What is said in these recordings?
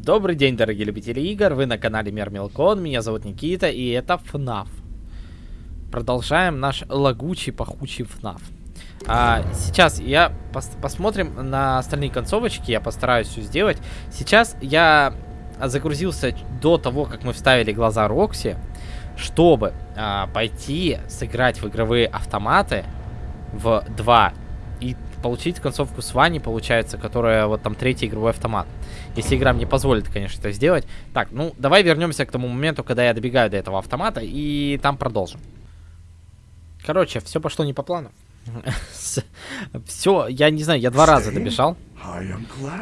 Добрый день, дорогие любители игр, вы на канале Мир Мелкон, меня зовут Никита, и это FNAF. Продолжаем наш лагучий, пахучий FNAF. А, сейчас я пос посмотрим на остальные концовочки, я постараюсь все сделать. Сейчас я загрузился до того, как мы вставили глаза Рокси, чтобы а, пойти сыграть в игровые автоматы в 2 и получить концовку с Вани, получается, которая вот там третий игровой автомат. Если игра мне позволит, конечно, это сделать. Так, ну, давай вернемся к тому моменту, когда я добегаю до этого автомата, и там продолжим. Короче, все пошло не по плану. Все, я не знаю, я два раза добежал.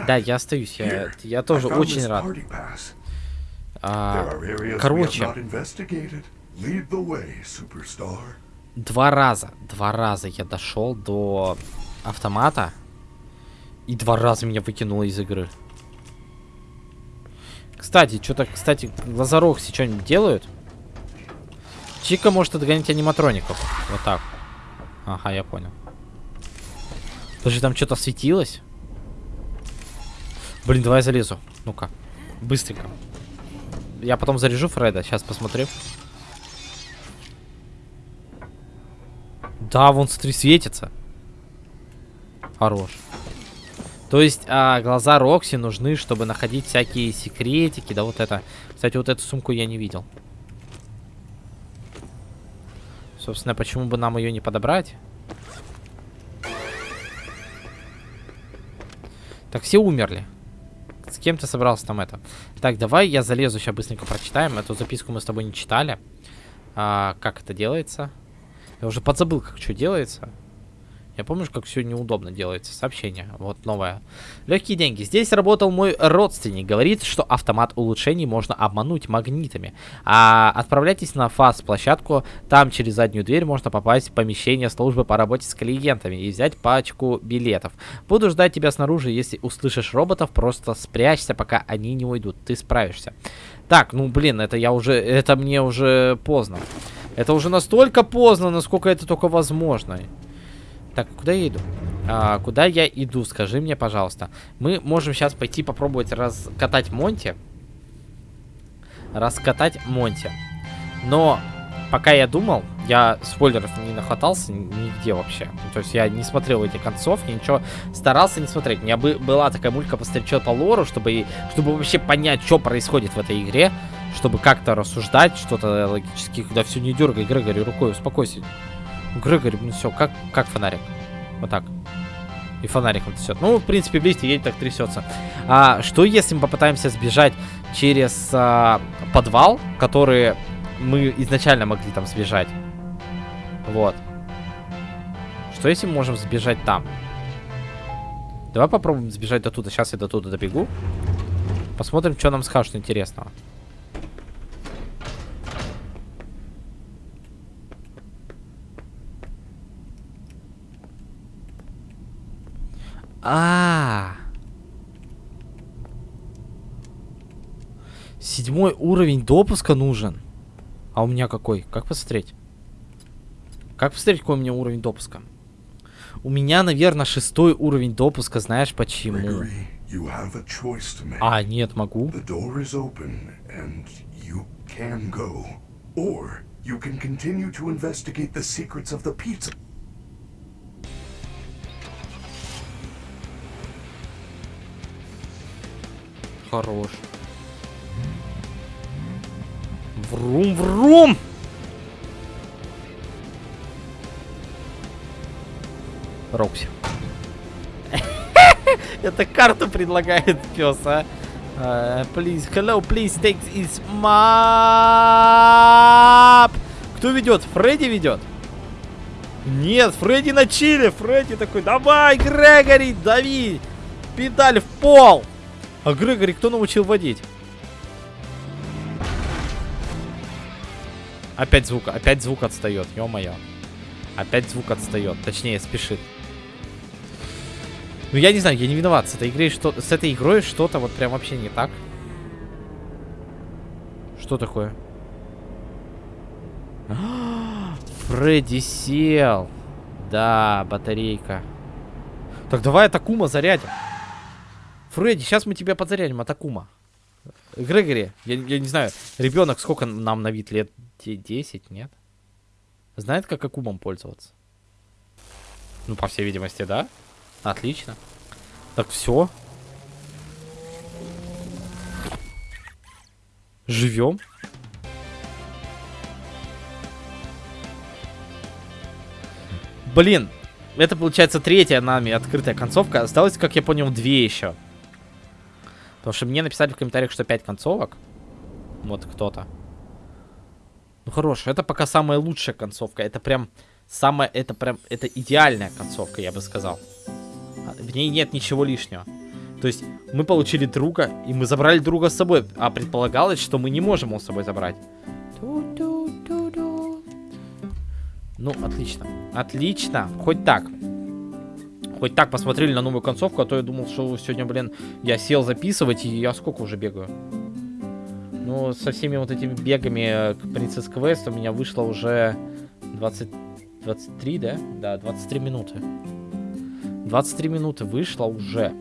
Да, я остаюсь, я, я тоже очень рад. А, короче, два раза, два раза я дошел до автомата. И два раза меня выкинуло из игры. Кстати, что-то, кстати, глазорогси что-нибудь делают? Чика может отгонять аниматроников. Вот так. Ага, я понял. Даже там что-то светилось. Блин, давай я залезу. Ну-ка. Быстренько. Я потом заряжу Фреда. Сейчас посмотрю. Да, вон, смотри, светится. Хорош. То есть а, глаза Рокси нужны, чтобы находить всякие секретики. Да вот это. Кстати, вот эту сумку я не видел. Собственно, почему бы нам ее не подобрать? Так, все умерли. С кем ты собрался там это? Так, давай я залезу, сейчас быстренько прочитаем. Эту записку мы с тобой не читали. А, как это делается? Я уже подзабыл, как что делается. Я помню, как все неудобно делается. Сообщение. Вот новое. Легкие деньги. Здесь работал мой родственник. Говорит, что автомат улучшений можно обмануть магнитами. А отправляйтесь на ФАС-площадку. Там через заднюю дверь можно попасть в помещение службы по работе с клиентами и взять пачку билетов. Буду ждать тебя снаружи. Если услышишь роботов, просто спрячься, пока они не уйдут. Ты справишься. Так, ну блин, это я уже... Это мне уже поздно. Это уже настолько поздно, насколько это только возможно. Так, куда я иду? А, куда я иду, скажи мне, пожалуйста. Мы можем сейчас пойти попробовать раскатать Монти. Раскатать Монти. Но пока я думал, я спойлеров не нахватался нигде вообще. То есть я не смотрел эти концовки, ничего старался не смотреть. У меня бы, была такая мулька постречет по лору, чтобы, чтобы вообще понять, что происходит в этой игре. Чтобы как-то рассуждать, что-то логически. Да все не дергай, Грегори, рукой, успокойся. Грегори, ну все, как, как фонарик. Вот так. И фонариком трясет. Ну, в принципе, видите, едет так трясется. А что если мы попытаемся сбежать через а, подвал, который мы изначально могли там сбежать? Вот. Что если мы можем сбежать там? Давай попробуем сбежать до туда. Сейчас я до туда добегу. Посмотрим, что нам скажут интересного. А, -а, а Седьмой уровень допуска нужен. А у меня какой? Как посмотреть? Как посмотреть, какой у меня уровень допуска? У меня, наверное, шестой уровень допуска. Знаешь почему? А, нет, могу. Or you can continue to investigate the secrets of the pizza. Хорош. Врум-врум! Рокси. Это карту предлагает пес, а? Uh, please, hello, please take this map. Кто ведет? Фредди ведет? Нет, Фредди на чиле. Фредди такой, давай, Грегори, дави. Педаль в пол. А Грегори кто научил водить? Опять звук, опять звук отстает, ё-моё. Опять звук отстает, точнее спешит. Ну я не знаю, я не виноват. С этой игрой что с этой игрой что-то вот прям вообще не так. Что такое? Фредди сел. Да, батарейка. Так давай Атакума зарядим. Фредди, сейчас мы тебя подзарядим, Атакума. Грегори, я, я не знаю, ребенок сколько нам на вид лет? 10, нет? Знает, как акубом пользоваться? Ну, по всей видимости, да? Отлично. Так, все. Живем. Блин, это получается третья нами открытая концовка. Осталось, как я понял, две еще. Потому что мне написали в комментариях, что пять концовок. Вот кто-то. Ну хорош, это пока самая лучшая концовка. Это прям самая, это прям, это идеальная концовка, я бы сказал. А, в ней нет ничего лишнего. То есть мы получили друга, и мы забрали друга с собой. А предполагалось, что мы не можем его с собой забрать. Ну, отлично. Отлично. Хоть так. Хоть так посмотрели на новую концовку, а то я думал, что сегодня, блин, я сел записывать, и я сколько уже бегаю? Ну, со всеми вот этими бегами к Принцесс Квест у меня вышло уже 20... 23, да? Да, 23 минуты. 23 минуты вышло уже.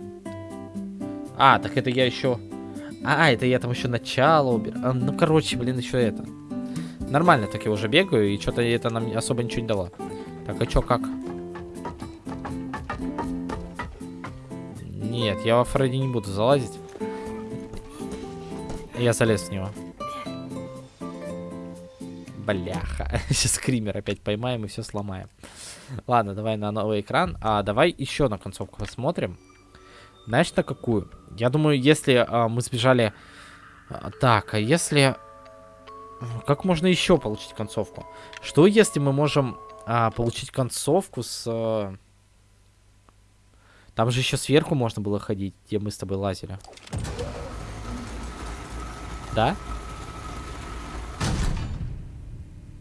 А, так это я еще... А, это я там еще начало убираю. А, ну, короче, блин, еще это. Нормально так я уже бегаю, и что-то это нам особо ничего не дало. Так, а что, как? Нет, я во Фредди не буду залазить. Я залез в него. Бляха. Сейчас скример опять поймаем и все сломаем. Ладно, давай на новый экран. А давай еще на концовку посмотрим. Знаешь, на какую? Я думаю, если а, мы сбежали... А, так, а если... Как можно еще получить концовку? Что если мы можем а, получить концовку с... А... Там же еще сверху можно было ходить, где мы с тобой лазили. Да?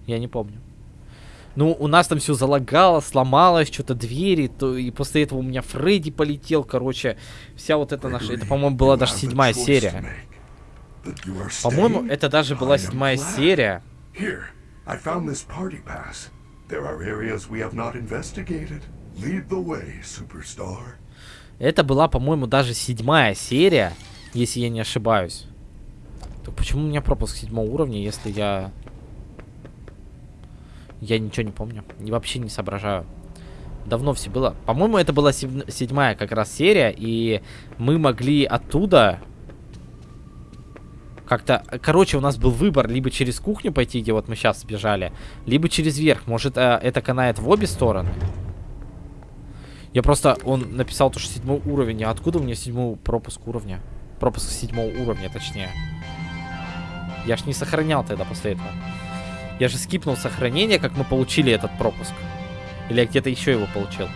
Я не помню. Ну, у нас там все залагало, сломалось, что-то двери, то и после этого у меня Фредди полетел, короче, вся вот эта наша, это, по-моему, была даже седьмая серия. По-моему, это даже была седьмая серия. Это была, по-моему, даже седьмая серия, если я не ошибаюсь. Так почему у меня пропуск седьмого уровня, если я... Я ничего не помню. И вообще не соображаю. Давно все было. По-моему, это была седьмая как раз серия, и мы могли оттуда как-то... Короче, у нас был выбор либо через кухню пойти, где вот мы сейчас сбежали, либо через верх. Может, э, это канает в обе стороны? Я просто... Он написал то, что седьмой уровень. А откуда у меня седьмой пропуск уровня? Пропуск седьмого уровня, точнее. Я ж не сохранял тогда после этого. Я же скипнул сохранение, как мы получили этот пропуск. Или я где-то еще его получил.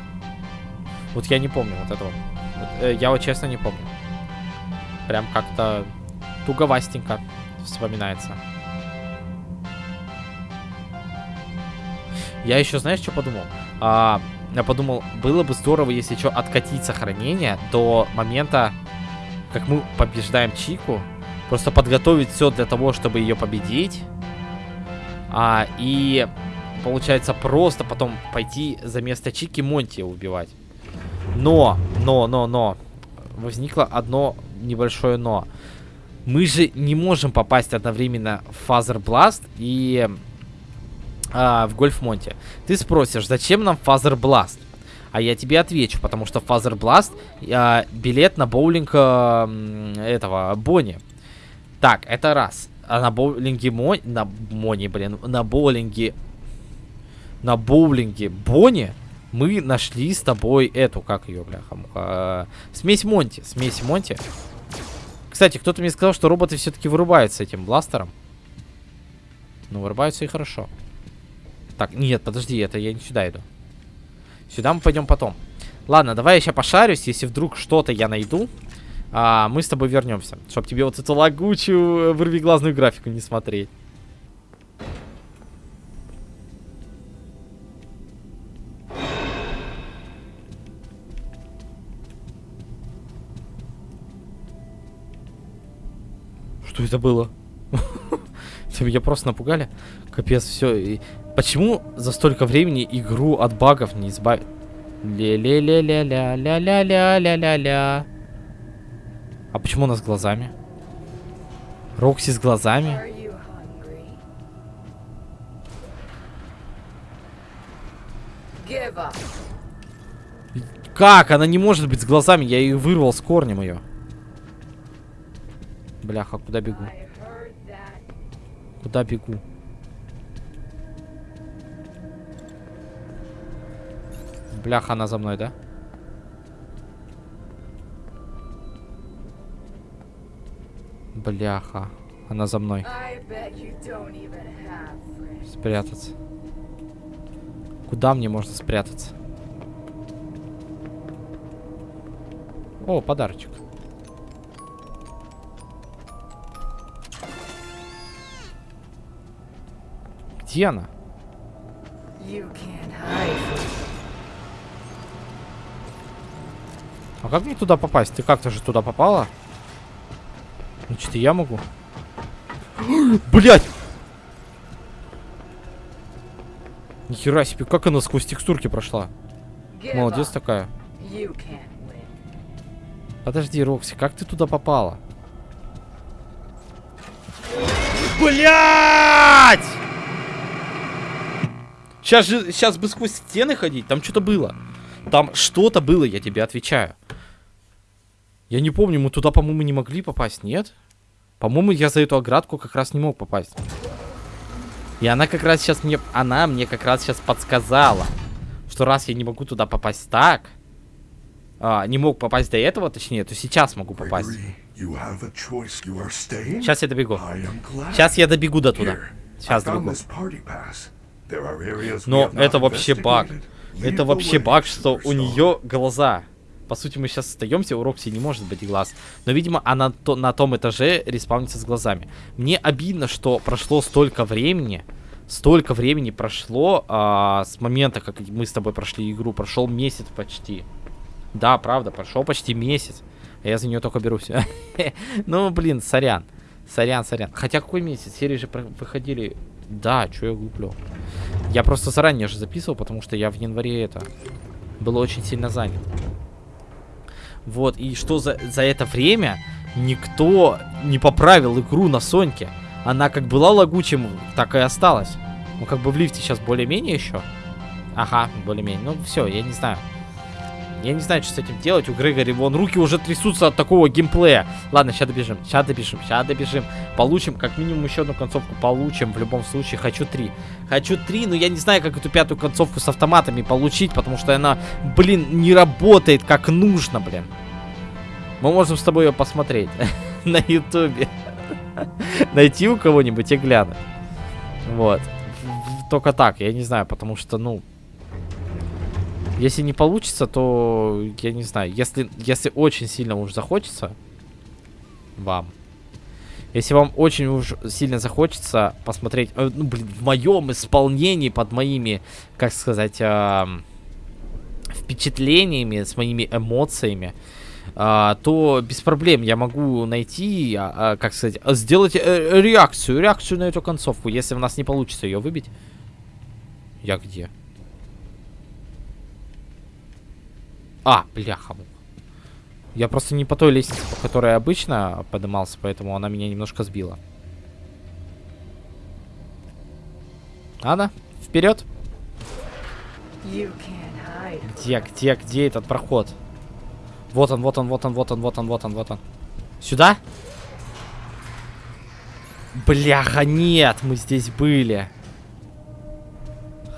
Вот я не помню вот этого. Вот, э, я вот честно не помню. Прям как-то туговастенько вспоминается. Я еще, знаешь, что подумал? А, я подумал, было бы здорово, если что, откатить сохранение до момента, как мы побеждаем Чику. Просто подготовить все для того, чтобы ее победить. А, и получается просто потом пойти за место Чики Монти убивать. Но, но, но, но. Возникло одно небольшое но мы же не можем попасть одновременно в Fazer и а, в Гольф Монти. Ты спросишь, зачем нам Fazer Blast? А я тебе отвечу, потому что Fazer Blast а, билет на боулинг а, этого Бонни. Так, это раз. А на боулинге Мони... На Мони, блин. На боулинге... На боулинге Бонни мы нашли с тобой эту, как ее, бляха, а, смесь Монти. Смесь Монти. Кстати, кто-то мне сказал, что роботы все-таки вырубаются этим бластером. Ну, вырубаются и хорошо. Так, нет, подожди, это я не сюда иду. Сюда мы пойдем потом. Ладно, давай я сейчас пошарюсь. Если вдруг что-то я найду, а, мы с тобой вернемся. Чтобы тебе вот эту лагучую вырвиглазную графику не смотреть. Что это было? Меня просто напугали. Капец, все. Почему за столько времени игру от багов не избавить? Ля-ля-ля-ля-ля-ля-ля-ля-ля-ля-ля. А почему у нас глазами? Рокси с глазами. Как? Она не может быть с глазами. Я ее вырвал с корнем ее. Бляха, куда бегу? Куда бегу? Бляха, она за мной, да? Бляха. Она за мной. Спрятаться. Куда мне можно спрятаться? О, подарочек. Где она? А как мне туда попасть? Ты как-то же туда попала? Значит, и я могу. Блять! Нихера себе, как она сквозь текстурки прошла? Молодец такая. Подожди, Рокси, как ты туда попала? Блять! Сейчас же, сейчас бы сквозь стены ходить, там что-то было. Там что-то было, я тебе отвечаю. Я не помню, мы туда, по-моему, не могли попасть, нет? По-моему, я за эту оградку как раз не мог попасть. И она как раз сейчас мне, она мне как раз сейчас подсказала, что раз я не могу туда попасть так, а, не мог попасть до этого, точнее, то сейчас могу попасть. Сейчас я добегу. Сейчас я добегу до туда. Сейчас добегу. Но это вообще баг. Это вообще баг, что у нее глаза. По сути, мы сейчас остаемся, у Рокси не может быть глаз. Но, видимо, она то, на том этаже респаунится с глазами. Мне обидно, что прошло столько времени. Столько времени прошло а, с момента, как мы с тобой прошли игру. Прошел месяц почти. Да, правда, прошел почти месяц. А я за нее только берусь. Ну, блин, сорян. Сорян, сорян. Хотя какой месяц? Серии же выходили... Да, что я гуглю. Я просто заранее же записывал, потому что я в январе это... Был очень сильно занят. Вот, и что за, за это время никто не поправил игру на Соньке. Она как была лагучим, так и осталась. Ну, как бы в лифте сейчас более-менее еще. Ага, более-менее. Ну, все, я не знаю. Я не знаю, что с этим делать. У Грегори вон руки уже трясутся от такого геймплея. Ладно, сейчас добежим. Сейчас добежим. Сейчас добежим. Получим как минимум еще одну концовку. Получим в любом случае. Хочу три. Хочу три, но я не знаю, как эту пятую концовку с автоматами получить, потому что она, блин, не работает как нужно, блин. Мы можем с тобой ее посмотреть на ютубе. Найти у кого-нибудь и глянуть. Вот. Только так, я не знаю, потому что, ну, если не получится, то я не знаю. Если, если очень сильно уж захочется вам, если вам очень уж сильно захочется посмотреть, э, ну, блин, в моем исполнении, под моими, как сказать, ам, впечатлениями, с моими эмоциями, а, то без проблем я могу найти, а, как сказать, сделать э, реакцию, реакцию на эту концовку, если у нас не получится ее выбить. Я где? А, бляха. Я просто не по той лестнице, по которой обычно поднимался, поэтому она меня немножко сбила. Ладно, вперед. Где, где, где этот проход? Вот он, вот он, вот он, вот он, вот он, вот он, вот он. Сюда? Бляха, нет, мы здесь были.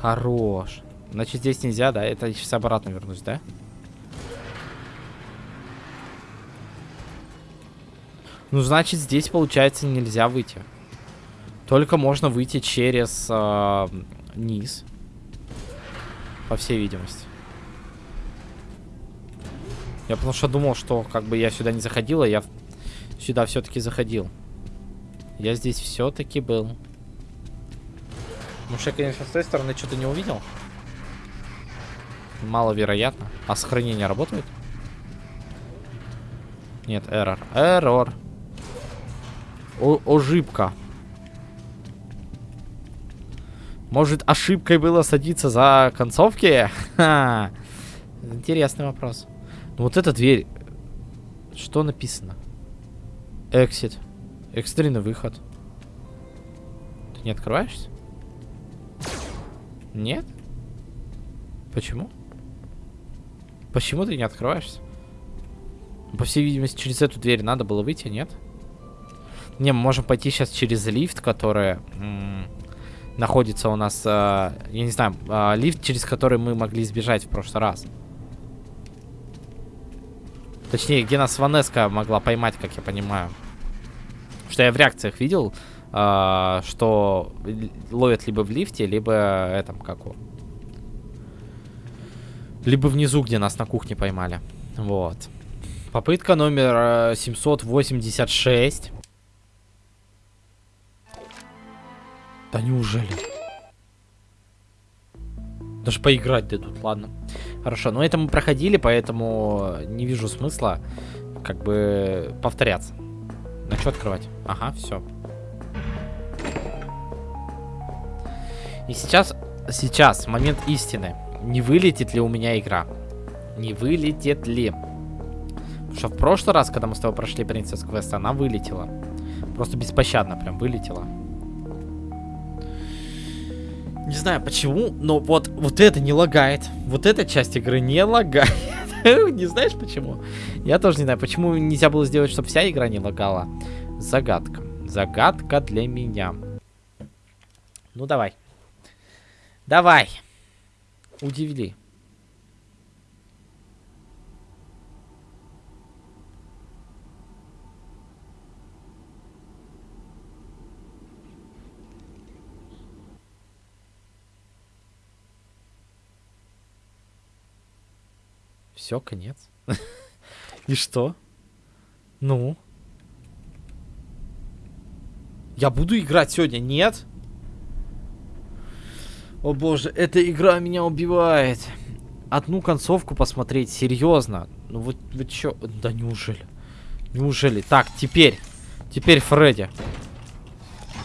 Хорош. Значит, здесь нельзя, да? Это я сейчас обратно вернусь, да? Ну, значит, здесь, получается, нельзя выйти. Только можно выйти через а, низ. По всей видимости. Я потому что думал, что как бы я сюда не заходил, а я сюда все-таки заходил. Я здесь все-таки был. Может, я, конечно, с той стороны что-то не увидел. Маловероятно. А сохранение работает? Нет, эррор. Эррор. О ошибка. Может, ошибкой было садиться за концовки? Ха. Интересный вопрос. Ну вот эта дверь. Что написано? Exit. Экстренный выход. Ты не открываешься? Нет? Почему? Почему ты не открываешься? По всей видимости, через эту дверь надо было выйти, нет? Не, мы можем пойти сейчас через лифт, который находится у нас, э, я не знаю, э, лифт, через который мы могли сбежать в прошлый раз. Точнее, где нас Ванеска могла поймать, как я понимаю. Что я в реакциях видел, э, что ловят либо в лифте, либо этом, как его. Либо внизу, где нас на кухне поймали. Вот. Попытка номер э, 786. Да неужели? Даже поиграть дадут, ладно. Хорошо, но это мы проходили, поэтому не вижу смысла как бы повторяться. На что открывать? Ага, все. И сейчас, сейчас, момент истины. Не вылетит ли у меня игра? Не вылетит ли? Потому что в прошлый раз, когда мы с тобой прошли Принцесс Квест, она вылетела. Просто беспощадно прям вылетела. Не знаю почему, но вот, вот это не лагает. Вот эта часть игры не лагает. Не знаешь почему? Я тоже не знаю, почему нельзя было сделать, чтобы вся игра не лагала. Загадка. Загадка для меня. Ну давай. Давай. Удивили. Все, конец. И что? Ну? Я буду играть сегодня, нет? О боже, эта игра меня убивает. Одну концовку посмотреть, серьезно. Ну вот, вы чё? Да неужели? Неужели? Так, теперь. Теперь Фредди.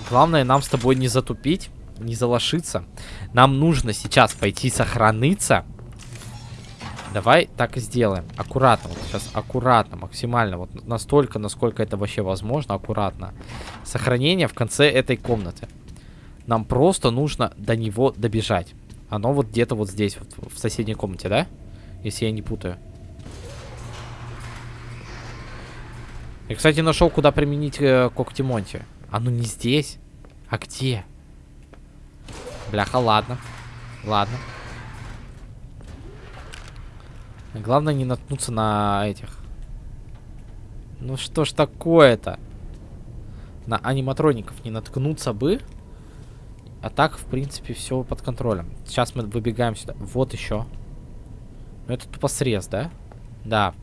Главное нам с тобой не затупить, не залошиться. Нам нужно сейчас пойти сохраниться. Давай так и сделаем. Аккуратно. Вот сейчас аккуратно, максимально. Вот настолько, насколько это вообще возможно, аккуратно. Сохранение в конце этой комнаты. Нам просто нужно до него добежать. Оно вот где-то вот здесь, вот, в соседней комнате, да? Если я не путаю. Я, кстати, нашел, куда применить э, когти Монти. Оно не здесь. А где? Бляха, ладно. Ладно. Главное не наткнуться на этих. Ну что ж такое-то? На аниматроников не наткнуться бы. А так, в принципе, все под контролем. Сейчас мы выбегаем сюда. Вот еще. Ну, это тупо срез, да? Да.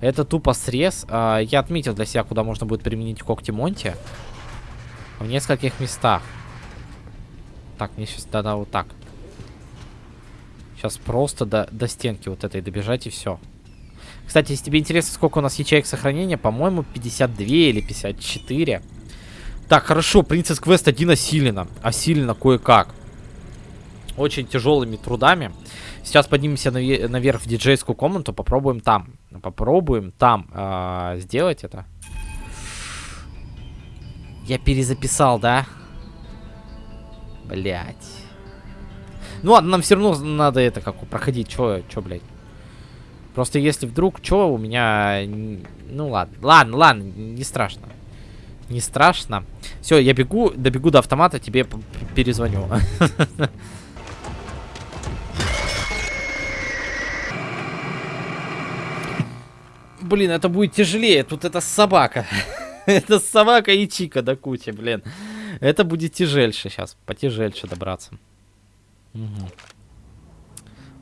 Это тупо срез. А, я отметил для себя, куда можно будет применить когти Монти. В нескольких местах. Так, мне сейчас надо вот так. Сейчас просто до, до стенки вот этой добежать и все. Кстати, если тебе интересно, сколько у нас ячеек сохранения, по-моему, 52 или 54. Так, хорошо, Принцесс Квест 1 осилена. Осилена кое-как. Очень тяжелыми трудами. Сейчас поднимемся наве- наверх в диджейскую комнату, попробуем там. Попробуем там а, сделать это. Я перезаписал, да? Блять. Ну ладно, нам все равно надо это как проходить. Чё, чё, блядь? Просто если вдруг, чё, у меня... Ну ладно, ладно, ладно, не страшно. Не страшно. Все, я бегу, добегу до автомата, тебе перезвоню. Блин, это будет тяжелее. Тут это собака. это собака и чика до кучи, блин. Это будет тяжельше сейчас. Потяжельше добраться. Мгм.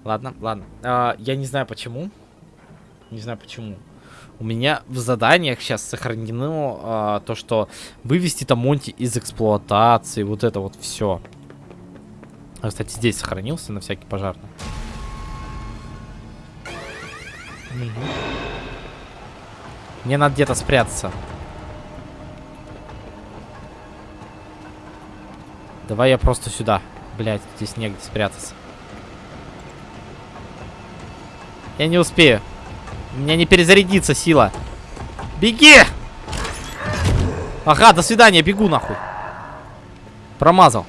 Ладно, ладно. А, я не знаю почему. Не знаю почему. У меня в заданиях сейчас сохранено а, то, что вывести там Монти из эксплуатации. Вот это вот все. А, кстати, здесь сохранился на всякий пожарный. Мгм. Мне надо где-то спрятаться. Давай я просто сюда. Блять, здесь негде спрятаться. Я не успею. У меня не перезарядится сила. Беги! Ага, до свидания, бегу нахуй. Промазал.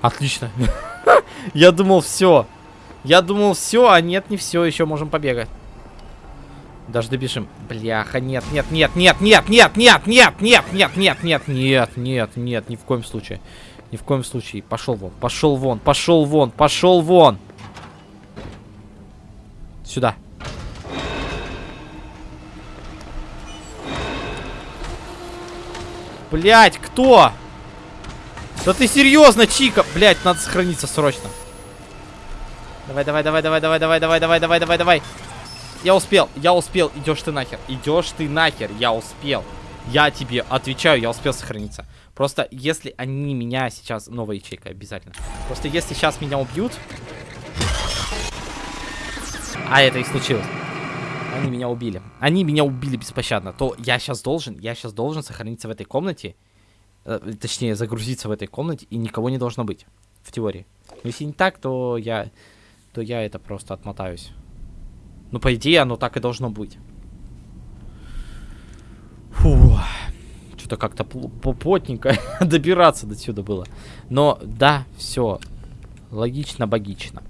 Отлично. Я думал, все. Я думал, все, а нет, не все, еще можем побегать. Даже добежим. Бляха, нет, нет, нет, нет, нет, нет, нет, нет, нет, нет, нет, нет, нет, нет, нет, ни в коем случае. Ни в коем случае. Пошел вон, пошел вон, пошел вон, пошел вон. Сюда. Блять, кто? Да ты серьезно, Чика? Блять, надо сохраниться срочно. Давай, давай, давай, давай, давай, давай, давай, давай, давай, давай, давай. Я успел, я успел. Идешь ты нахер. Идешь ты нахер. Я успел. Я тебе отвечаю, я успел сохраниться. Просто если они меня сейчас... Новая ячейка, обязательно. Просто если сейчас меня убьют... А это и случилось. Они меня убили. Они меня убили беспощадно. То я сейчас должен, я сейчас должен сохраниться в этой комнате. Э, точнее, загрузиться в этой комнате, и никого не должно быть. В теории. Но если не так, то я... То я это просто отмотаюсь. Ну, по идее, оно так и должно быть. Фу. Что-то как-то плотненько добираться до сюда было. Но, да, все. Логично-богично.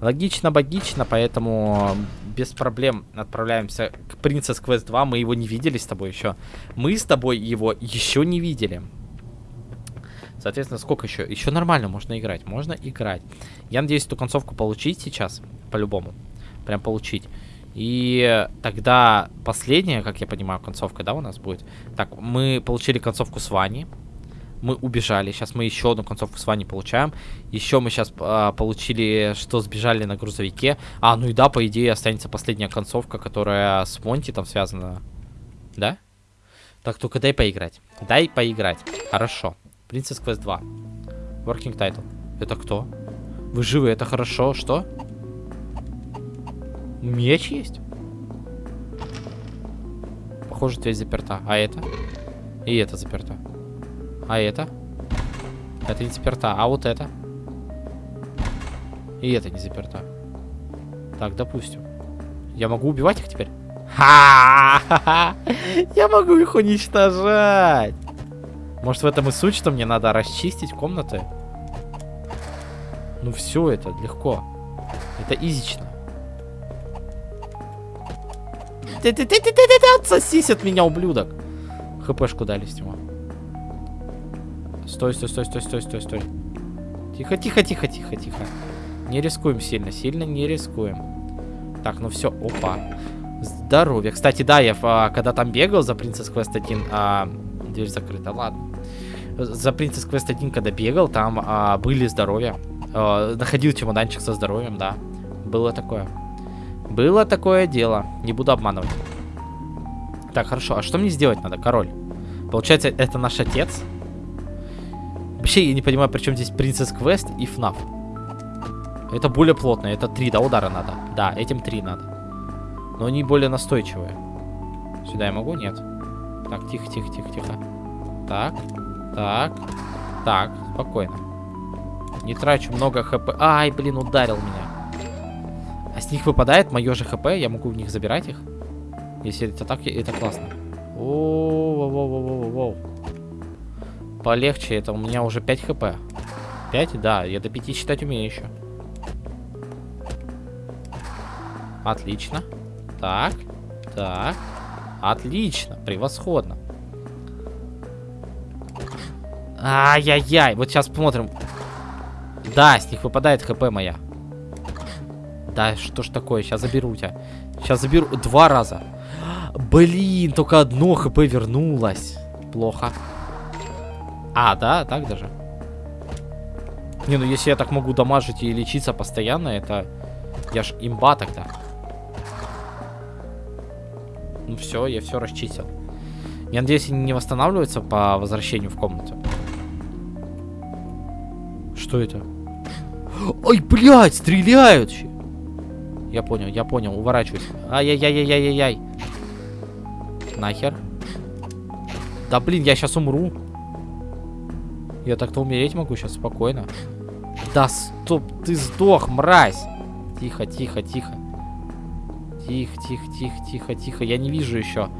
Логично-богично, поэтому без проблем отправляемся к Princess Quest 2. Мы его не видели с тобой еще. Мы с тобой его еще не видели. Соответственно, сколько еще? Еще нормально можно играть. Можно играть. Я надеюсь эту концовку получить сейчас. По-любому. Прям получить. И тогда последняя, как я понимаю, концовка, да, у нас будет. Так, мы получили концовку с Вани. Мы убежали. Сейчас мы еще одну концовку с Вани получаем. Еще мы сейчас а, получили, что сбежали на грузовике. А, ну и да, по идее, останется последняя концовка, которая с Монти там связана. Да? Так, только дай поиграть. Дай поиграть. Хорошо. Princess Quest 2. Working title. Это кто? Вы живы, это хорошо. Что? Меч есть? Похоже, дверь заперта. А это? И это заперта. А это? Это не заперта. А вот это? И это не заперта. Так, допустим. Я могу убивать их теперь? Ха-ха-ха! Я могу их уничтожать! Может в этом и суть, что мне надо расчистить комнаты? Ну все это легко. Это изично. Отсосись от меня, ублюдок. ХПшку дали с него. Стой, стой, стой, стой, стой, стой, стой. Тихо, тихо, тихо, тихо, тихо. Не рискуем сильно, сильно не рискуем. Так, ну все, опа. Здоровье. Кстати, да, я а, когда там бегал за Princess Quest 1, а, дверь закрыта, ладно. За Princess Quest 1, когда бегал, там а, были здоровья. А, находил чемоданчик со здоровьем, да. Было такое. Было такое дело. Не буду обманывать. Так, хорошо. А что мне сделать надо, король? Получается, это наш отец? Вообще, я не понимаю, при чем здесь Princess Quest и FNAF. Это более плотно. Это три, да, удара надо? Да, этим три надо. Но они более настойчивые. Сюда я могу? Нет. Так, тихо, тихо, тихо, тихо. Так, так, так, спокойно. Не трачу много хп. Ай, блин, ударил меня. С них выпадает мое же хп, я могу в них забирать их. Если это так, это классно. Воу-воу-воу-воу-воу. Полегче, это у меня уже 5 хп. 5? Да, я до 5 считать умею еще. Отлично. Так, так. Отлично, превосходно. Ай-яй-яй, вот сейчас посмотрим. Да, с них выпадает хп моя. Да, что ж такое? Сейчас заберу тебя. Сейчас заберу два раза. Блин, только одно хп вернулось. Плохо. А, да, так даже. Не, ну если я так могу дамажить и лечиться постоянно, это... Я ж имба тогда. Ну все, я все расчистил. Я надеюсь, они не восстанавливаются по возвращению в комнату. Что это? Ой, блядь, стреляют! Я понял, я понял, уворачиваюсь. Ай-яй-яй-яй-яй-яй. Нахер. Да блин, я сейчас умру. Я так-то умереть могу сейчас спокойно. Да стоп, ты сдох, мразь. Тихо, тихо, тихо. Тихо, тихо, тихо, тихо, тихо. Я не вижу еще.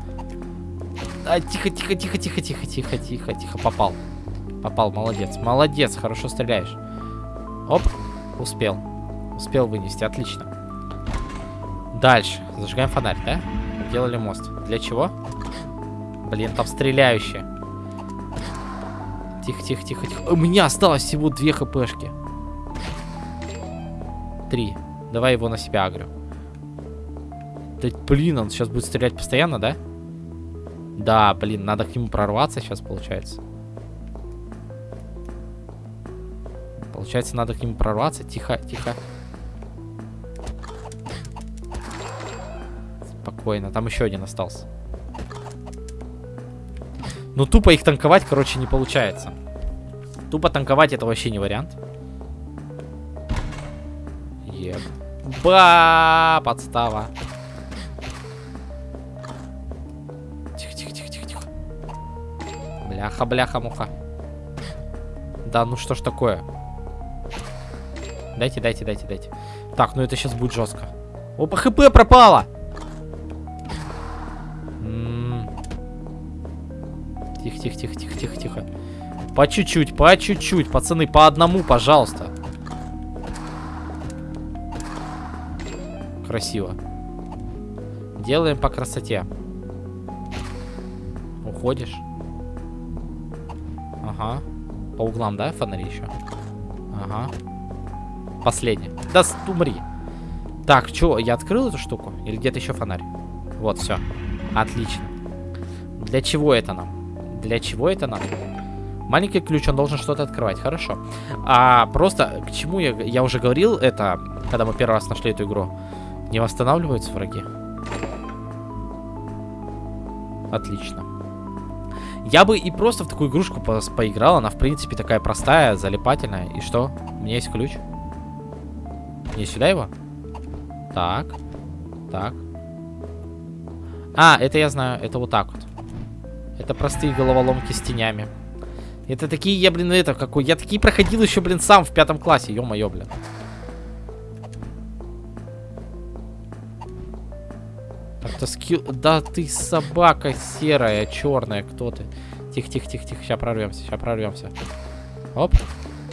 А, тихо, тихо, тихо, тихо, тихо, тихо, тихо, тихо. Попал. Попал, молодец. Молодец, хорошо стреляешь. Оп, успел. Успел вынести, отлично. Дальше. Зажигаем фонарь, да? Делали мост. Для чего? Блин, там стреляющие. Тихо, тихо, тихо, тихо. У меня осталось всего две хпшки. Три. Давай его на себя агрю. Да, блин, он сейчас будет стрелять постоянно, да? Да, блин, надо к нему прорваться сейчас, получается. Получается, надо к нему прорваться. Тихо, тихо. Спокойно. Там еще один остался. Ну, тупо их танковать, короче, не получается. Тупо танковать это вообще не вариант. Еб. Ба, подстава. Тихо, тихо, тихо, тихо, тихо. Бляха, бляха, муха. Да, ну что ж такое? Дайте, дайте, дайте, дайте. Так, ну это сейчас будет жестко. Опа, хп пропало! Тихо, тихо, тихо, тихо, тихо, тихо. По чуть-чуть, по чуть-чуть, пацаны, по одному, пожалуйста. Красиво. Делаем по красоте. Уходишь. Ага. По углам, да, фонари еще? Ага. Последний. Да с- умри. Так, что, я открыл эту штуку? Или где-то еще фонарь? Вот, все. Отлично. Для чего это нам? Для чего это нам? Маленький ключ, он должен что-то открывать. Хорошо. А просто, к чему я, я уже говорил это, когда мы первый раз нашли эту игру. Не восстанавливаются враги. Отлично. Я бы и просто в такую игрушку по поиграл. Она, в принципе, такая простая, залипательная. И что? У меня есть ключ. Мне сюда его? Так. Так. А, это я знаю. Это вот так вот. Это простые головоломки с тенями. Это такие, я, блин, это, какой... Я такие проходил еще, блин, сам в пятом классе. Ё-моё, блин. Это скилл... Да ты собака серая, черная. Кто ты? Тихо, тихо, тихо, тихо. Сейчас прорвемся, сейчас прорвемся. Оп.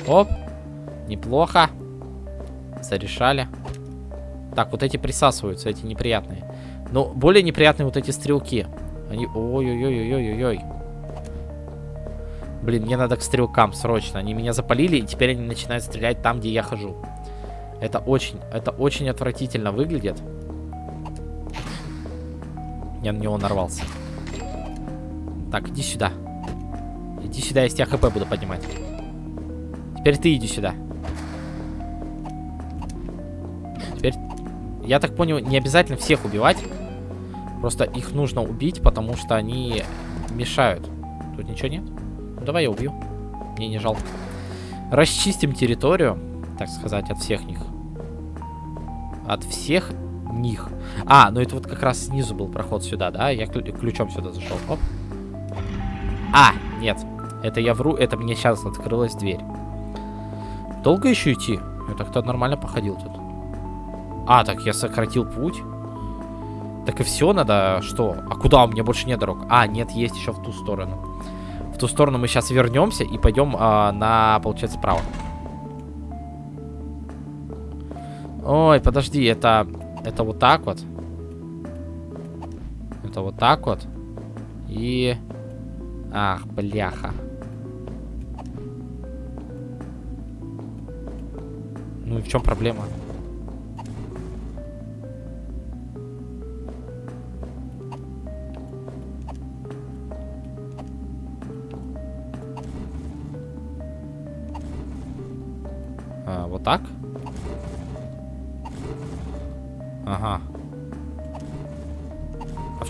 Оп. Неплохо. Зарешали. Так, вот эти присасываются, эти неприятные. Но более неприятные вот эти стрелки. Они... Ой-ой-ой-ой-ой-ой. Блин, мне надо к стрелкам срочно. Они меня запалили, и теперь они начинают стрелять там, где я хожу. Это очень, это очень отвратительно выглядит. Я на него нарвался. Так, иди сюда. Иди сюда, я с тебя хп буду поднимать. Теперь ты иди сюда. Теперь, я так понял, не обязательно всех убивать. Просто их нужно убить, потому что они мешают. Тут ничего нет? Ну, давай я убью. Мне не жалко. Расчистим территорию, так сказать, от всех них. От всех них. А, ну это вот как раз снизу был проход сюда, да? Я клю- ключом сюда зашел. Оп. А, нет. Это я вру, это мне сейчас открылась дверь. Долго еще идти? Я так-то нормально походил тут. А, так я сократил путь. Так и все надо, что? А куда? У меня больше нет дорог. А, нет, есть еще в ту сторону. В ту сторону мы сейчас вернемся и пойдем а, на, получается, справа. Ой, подожди, это... Это вот так вот. Это вот так вот. И... Ах, бляха. Ну и в чем проблема?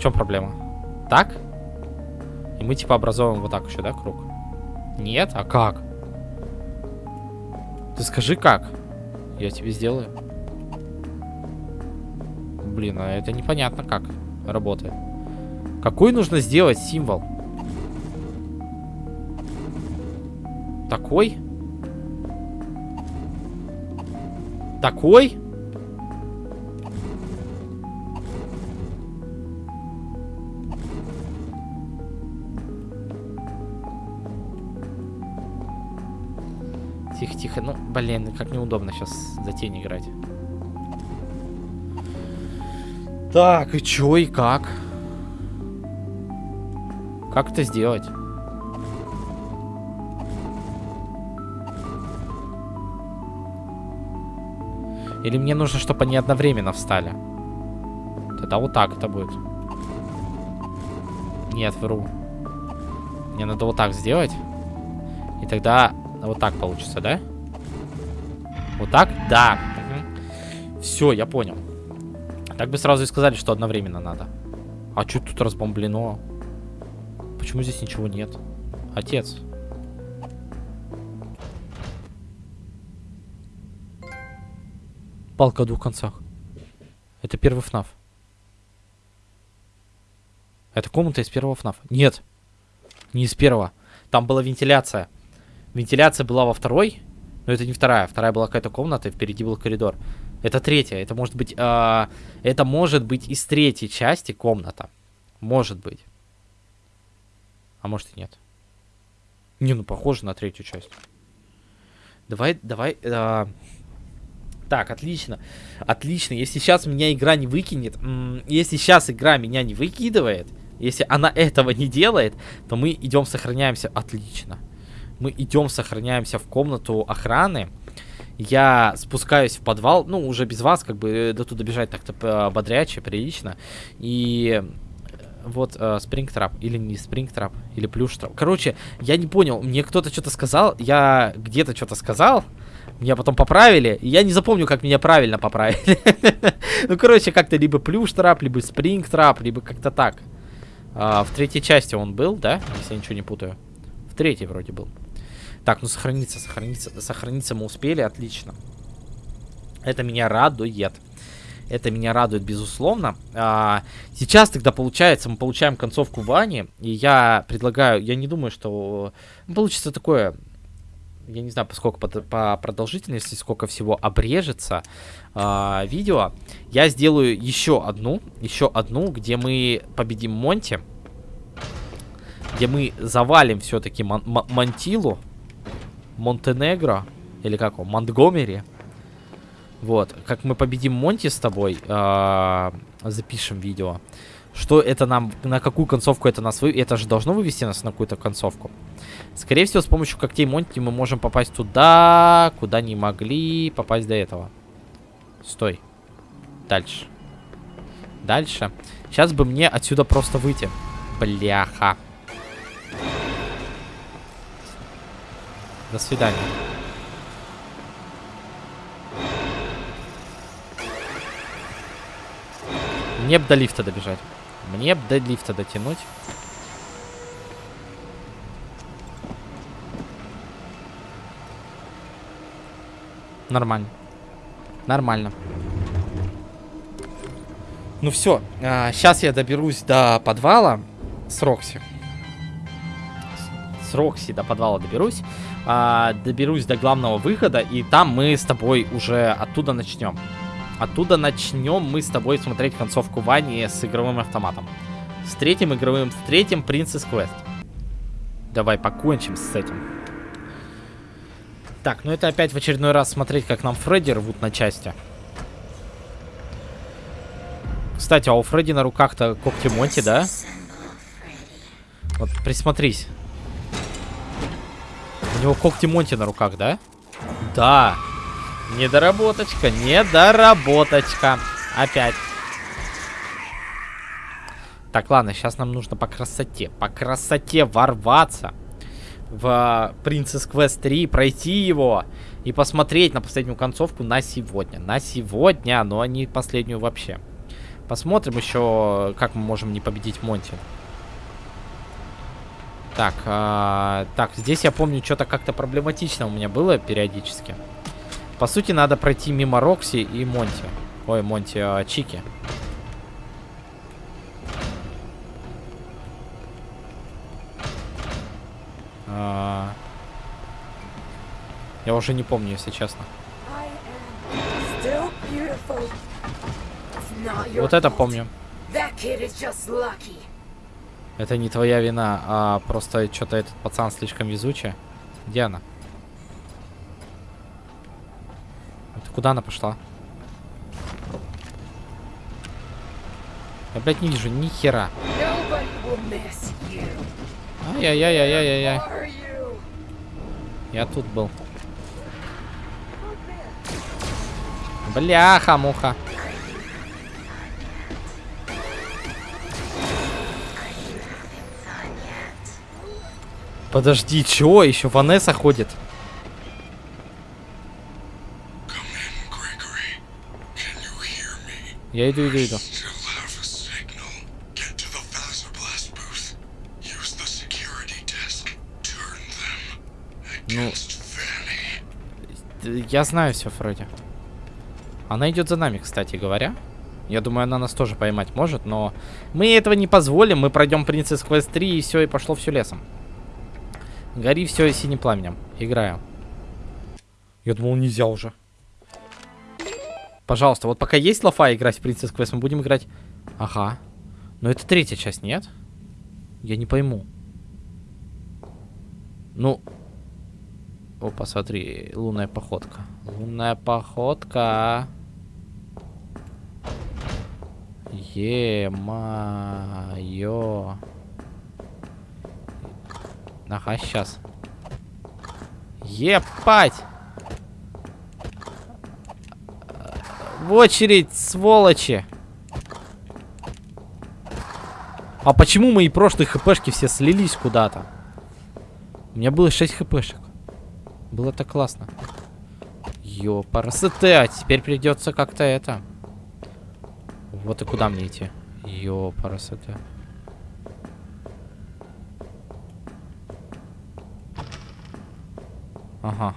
В чем проблема? Так? И мы типа образовываем вот так еще, да, круг? Нет? А как? Ты скажи как? Я тебе сделаю. Блин, а это непонятно как работает. Какой нужно сделать символ? Такой? Такой? Блин, как неудобно сейчас за тень играть. Так, и чё, и как? Как это сделать? Или мне нужно, чтобы они одновременно встали? Тогда вот так это будет. Нет, вру. Мне надо вот так сделать. И тогда вот так получится, да? Вот так? Да. Все, я понял. Так бы сразу и сказали, что одновременно надо. А что тут разбомблено? Почему здесь ничего нет? Отец. Палка о двух концах. Это первый ФНАФ. Это комната из первого ФНАФ. Нет. Не из первого. Там была вентиляция. Вентиляция была во второй. Но это не вторая. Вторая была какая-то комната, впереди был коридор. Это третья. Это может быть... Э, это может быть из третьей части комната. Может быть. А может и нет. Не, ну похоже на третью часть. Давай, давай... Э, так, отлично. Отлично. Если сейчас меня игра не выкинет, если сейчас игра меня не выкидывает, если она этого не делает, то мы идем сохраняемся. Отлично. Мы идем сохраняемся в комнату охраны. Я спускаюсь в подвал, ну, уже без вас, как бы, э, до туда бежать так-то бодряче, прилично. И вот э, спрингтрап, или не спрингтрап, или плюштрап. Короче, я не понял, мне кто-то что-то сказал, я где-то что-то сказал, меня потом поправили, я не запомню, как меня правильно поправили. Ну, короче, как-то либо плюш-трап, либо спринг-трап, либо как-то так. А, в третьей части он был, да? Если я ничего не путаю. В третьей вроде был. Так, ну сохраниться, сохраниться, сохраниться мы успели, отлично. Это меня радует. Это меня радует, безусловно. А, сейчас тогда получается, мы получаем концовку Вани. И я предлагаю, я не думаю, что получится такое я не знаю, поскольку по, по продолжительности, сколько всего обрежется э, видео, я сделаю еще одну, еще одну, где мы победим Монти, где мы завалим все-таки Мон Монтилу, Монтенегро, или как он, Монтгомери. Вот, как мы победим Монти с тобой, э, запишем видео. Что это нам, на какую концовку это нас вы... Это же должно вывести нас на какую-то концовку. Скорее всего, с помощью когтей Монти мы можем попасть туда, куда не могли попасть до этого. Стой. Дальше. Дальше. Сейчас бы мне отсюда просто выйти. Бляха. До свидания. Мне бы до лифта добежать. Мне бы до лифта дотянуть. Нормально. Нормально. Ну все, а, сейчас я доберусь до подвала с Рокси. С, Рокси до подвала доберусь. А, доберусь до главного выхода, и там мы с тобой уже оттуда начнем. Оттуда начнем мы с тобой смотреть концовку Вани с игровым автоматом. С третьим игровым, с третьим Princess Quest. Давай покончим с этим. Так, ну это опять в очередной раз смотреть, как нам Фредди рвут на части. Кстати, а у Фредди на руках-то когти Монти, да? Вот присмотрись. У него когти Монти на руках, да? Да. Недоработочка, недоработочка. Опять. Так, ладно, сейчас нам нужно по красоте, по красоте ворваться в Princess Quest 3, пройти его и посмотреть на последнюю концовку на сегодня. На сегодня, но не последнюю вообще. Посмотрим еще, как мы можем не победить Монти. Так, э, так, здесь я помню, что-то как-то проблематично у меня было периодически. По сути, надо пройти мимо Рокси и Монти. Ой, Монти, э, Чики. А... Я уже не помню, если честно. Вот это помню. Это не твоя вина, а просто что-то этот пацан слишком везучий. Где она? Куда она пошла? Я, блядь, не вижу ни хера. Ай-яй-яй-яй-яй-яй. Я тут был. Бляха-муха. Подожди, чё? Еще Ванесса ходит. Я иду, иду, иду. Ну, Я знаю все, Фредди. Она идет за нами, кстати говоря. Я думаю, она нас тоже поймать может, но мы этого не позволим. Мы пройдем Принцесс Квест 3 и все, и пошло все лесом. Гори все синим пламенем. Играю. Я думал, нельзя уже. Пожалуйста, вот пока есть лафа играть в Принцесс Квест, мы будем играть... Ага. Но это третья часть, нет? Я не пойму. Ну, Опа, смотри, лунная походка. Лунная походка. Е-моё. Ага, сейчас. Епать! В очередь, сволочи! А почему мои прошлые хпшки все слились куда-то? У меня было 6 хпшек. Было так классно. Ёпарасоте, а теперь придется как-то это. Вот и куда мне идти? Ёпарасоте. Ага.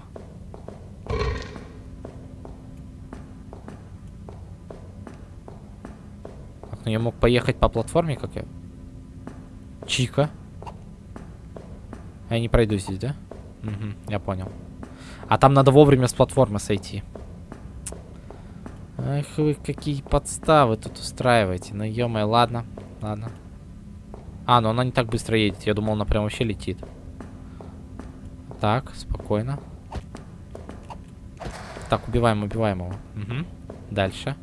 Так, ну я мог поехать по платформе, как я. Чика. Я не пройду здесь, да? Угу, я понял. А там надо вовремя с платформы сойти. Ах вы какие подставы тут устраиваете. Ну ё ладно, ладно. А, ну она не так быстро едет. Я думал, она прям вообще летит. Так, спокойно. Так, убиваем, убиваем его. Угу. Дальше.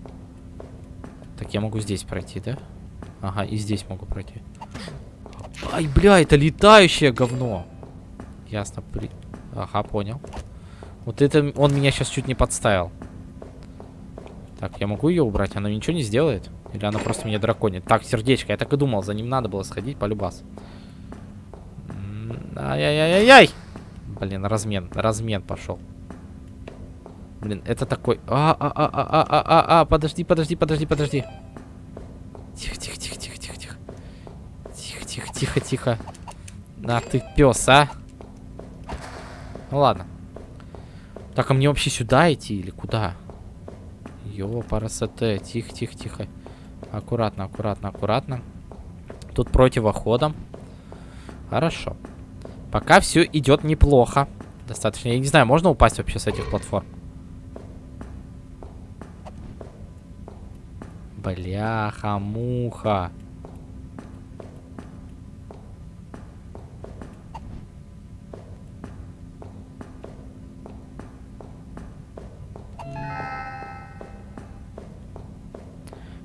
Так, я могу здесь пройти, да? Ага, и здесь могу пройти. Ай, бля, это летающее говно. Ясно, при... Ага, понял. Вот это он меня сейчас чуть не подставил. Так, я могу ее убрать? Она ничего не сделает? Или она просто меня драконит? Так, сердечко, я так и думал, за ним надо было сходить по любас. М, Ай-яй-яй-яй-яй! Блин, размен, размен пошел. Блин, это такой... А, а, а, а, а, а, а, а, подожди, подожди, подожди, подожди. Тихо, тихо, тихо, тихо, тихо, тихо. Тихо, тихо, тихо, тихо. На ты пес, а? Ну ладно. Так, а мне вообще сюда идти или куда? Йо, парасете. Тихо, тихо, тихо. Аккуратно, аккуратно, аккуратно. Тут противоходом. Хорошо. Пока все идет неплохо. Достаточно. Я не знаю, можно упасть вообще с этих платформ? Бляха-муха.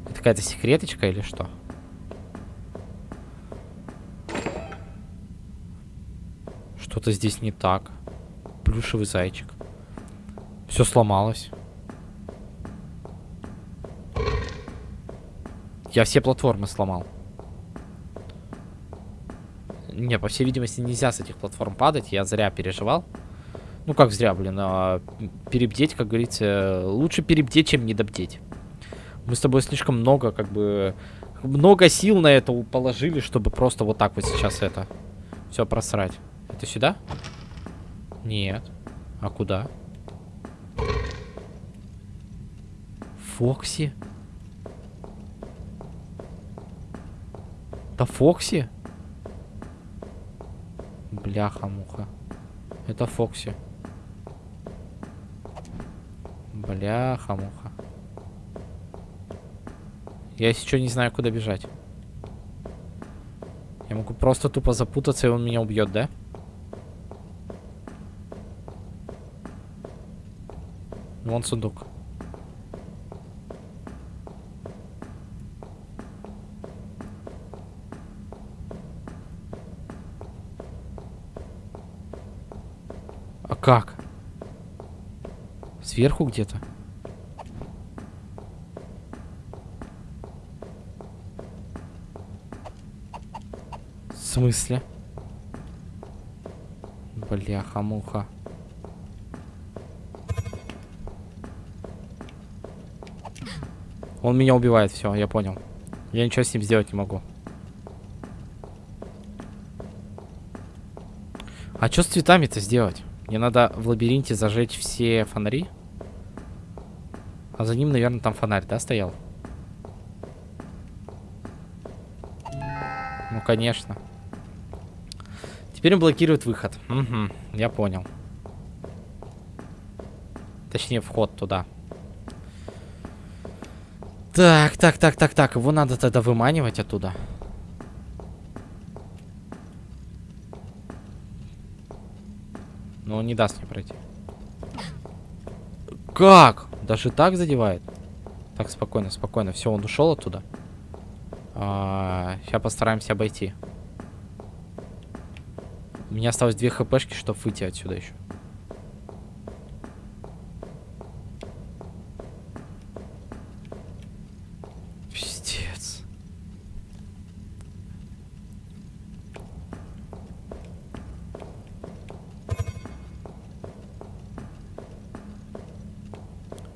Это какая-то секреточка или что? Что-то здесь не так. Плюшевый зайчик. Все сломалось. Я все платформы сломал. Не, по всей видимости, нельзя с этих платформ падать. Я зря переживал. Ну, как зря, блин. А, перебдеть, как говорится, лучше перебдеть, чем недобдеть. Мы с тобой слишком много, как бы... Много сил на это положили, чтобы просто вот так вот сейчас это... Все просрать. Это сюда? Нет. А куда? Фокси? Это Фокси? Бляха-муха. Это Фокси. Бляха-муха. Я что не знаю, куда бежать. Я могу просто тупо запутаться, и он меня убьет, да? Вон сундук. А как? Сверху где-то? В смысле? Бляха-муха. Он меня убивает, все, я понял. Я ничего с ним сделать не могу. А что с цветами-то сделать? Мне надо в лабиринте зажечь все фонари. А за ним, наверное, там фонарь, да, стоял? Ну, конечно. Теперь он блокирует выход. Угу, я понял. Точнее, вход туда. Так, так, так, так, так. Его надо тогда выманивать оттуда. Но он не даст мне пройти. Как? Даже так задевает? Так, спокойно, спокойно. Все, он ушел оттуда. А, сейчас постараемся обойти. У меня осталось две хпшки, чтобы выйти отсюда еще.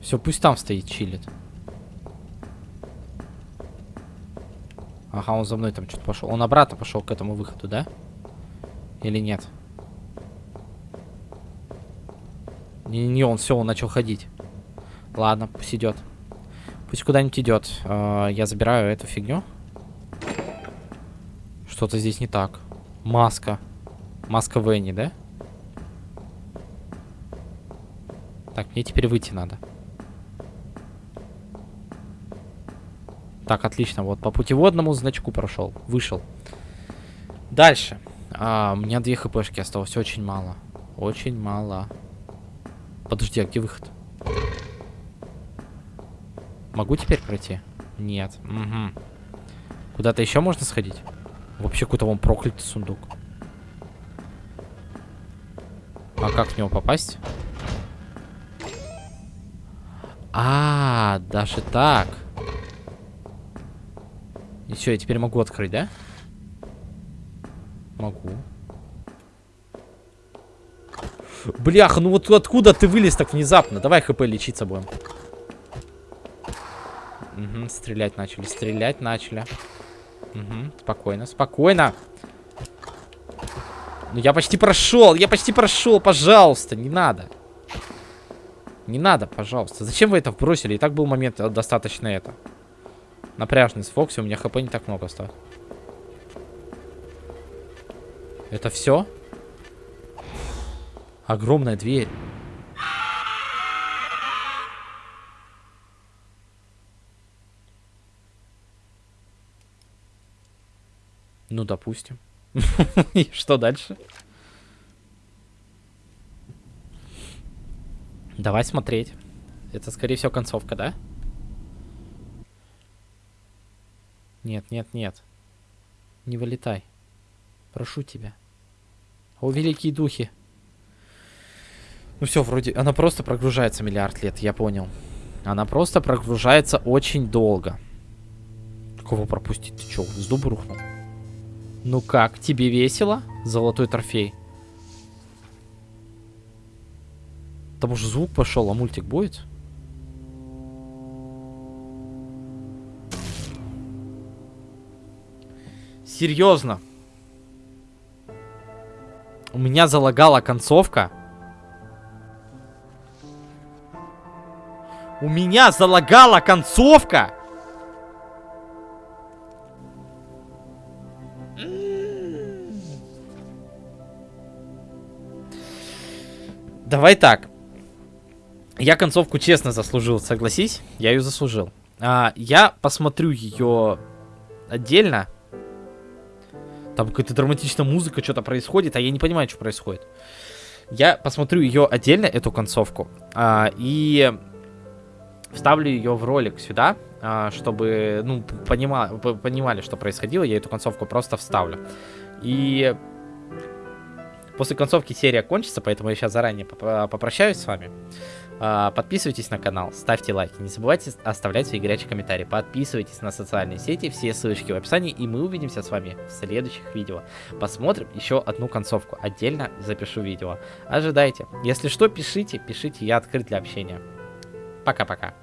Все, пусть там стоит, чилит. Ага, он за мной там что-то пошел. Он обратно пошел к этому выходу, да? Или нет? Не-не, он все, он начал ходить. Ладно, пусть идет. Пусть куда-нибудь идет. Э, я забираю эту фигню. Что-то здесь не так. Маска. Маска Венни, да? Так, мне теперь выйти надо. Так, отлично. Вот по путеводному значку прошел. Вышел. Дальше. А, у меня две хпшки осталось. Очень мало. Очень мало. Подожди, а где выход? Могу теперь пройти? Нет. Угу. Куда-то еще можно сходить? Вообще какой-то вон проклятый сундук. А как в него попасть? А, -а, -а даже так. И все, я теперь могу открыть, да? Могу. Бляха, ну вот откуда ты вылез так внезапно? Давай хп лечиться будем. Угу, стрелять начали, стрелять начали. Угу, спокойно, спокойно. Ну я почти прошел, я почти прошел, пожалуйста, не надо. Не надо, пожалуйста. Зачем вы это вбросили? И так был момент э, достаточно это. Напряжный с Фокси, у меня хп не так много осталось. Это все? Огромная дверь. Ну, допустим. И что дальше? Давай смотреть. Это, скорее всего, концовка, да? Нет, нет, нет. Не вылетай. Прошу тебя. О, великие духи. Ну все, вроде... Она просто прогружается миллиард лет, я понял. Она просто прогружается очень долго. Кого пропустить? Ты что, с дуба рухнул? Ну как, тебе весело? Золотой трофей. Там уже звук пошел, а мультик будет? Серьезно. У меня залагала концовка. У меня залагала концовка. Давай так. Я концовку честно заслужил, согласись? Я ее заслужил. А, я посмотрю ее отдельно. Там какая-то драматичная музыка, что-то происходит, а я не понимаю, что происходит. Я посмотрю ее отдельно, эту концовку, а, и вставлю ее в ролик сюда, а, чтобы, ну, понима, понимали, что происходило, я эту концовку просто вставлю. И После концовки серия кончится, поэтому я сейчас заранее поп- попрощаюсь с вами. А, Подписывайтесь на канал, ставьте лайки, не забывайте оставлять свои горячие комментарии, подписывайтесь на социальные сети, все ссылочки в описании, и мы увидимся с вами в следующих видео. Посмотрим еще одну концовку, отдельно запишу видео. Ожидайте. Если что, пишите, пишите, я открыт для общения. Пока-пока.